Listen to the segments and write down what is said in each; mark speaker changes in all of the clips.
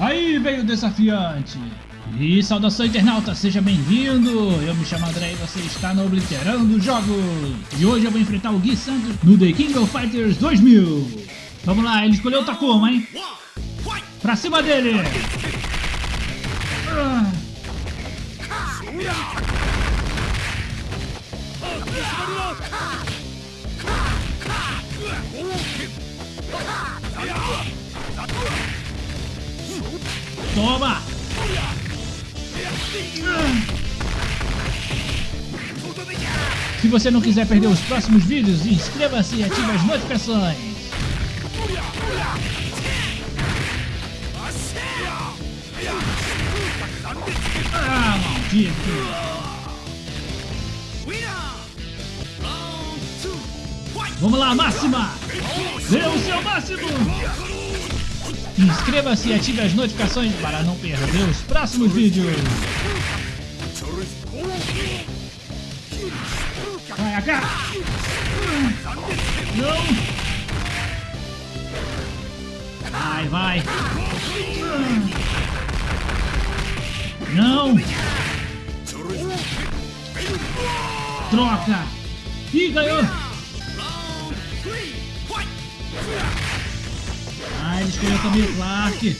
Speaker 1: Aí veio o desafiante. E saudação internauta, seja bem-vindo! Eu me chamo André e você está no Obliterando Jogos! E hoje eu vou enfrentar o Gui Santos no The King of Fighters 2000! Vamos lá, ele escolheu o Takuma, hein? Pra cima dele! Ah. Toma! Se você não quiser perder os próximos vídeos, inscreva-se e ative as notificações. Ah, maldito! Vamos lá, máxima! Dê o seu máximo! Inscreva-se e ative as notificações para não perder os próximos vídeos. Vai, cá! Não! Vai, vai! Não! Troca! Ih, ganhou! Ah, ele escolheu também o Clark.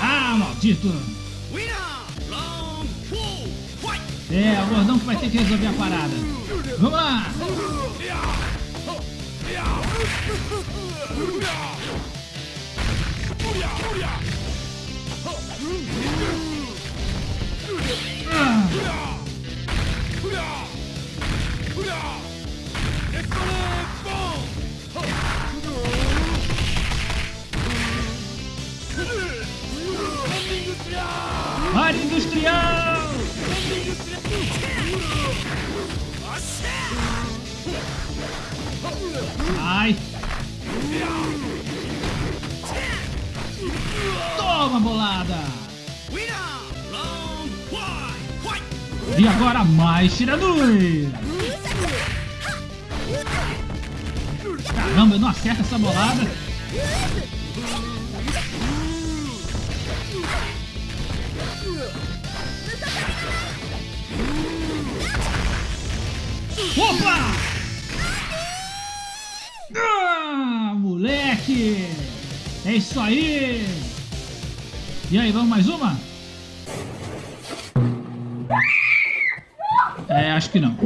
Speaker 1: Ah, maldito! É, o gordão que vai ter que resolver a parada. Vamos lá! Área industrial! Ai! Toma, bolada! E agora mais Shiranui! Caramba, eu não acerto essa bolada! Opa! Ah, moleque! É isso aí! E aí, vamos mais uma? É, acho que não.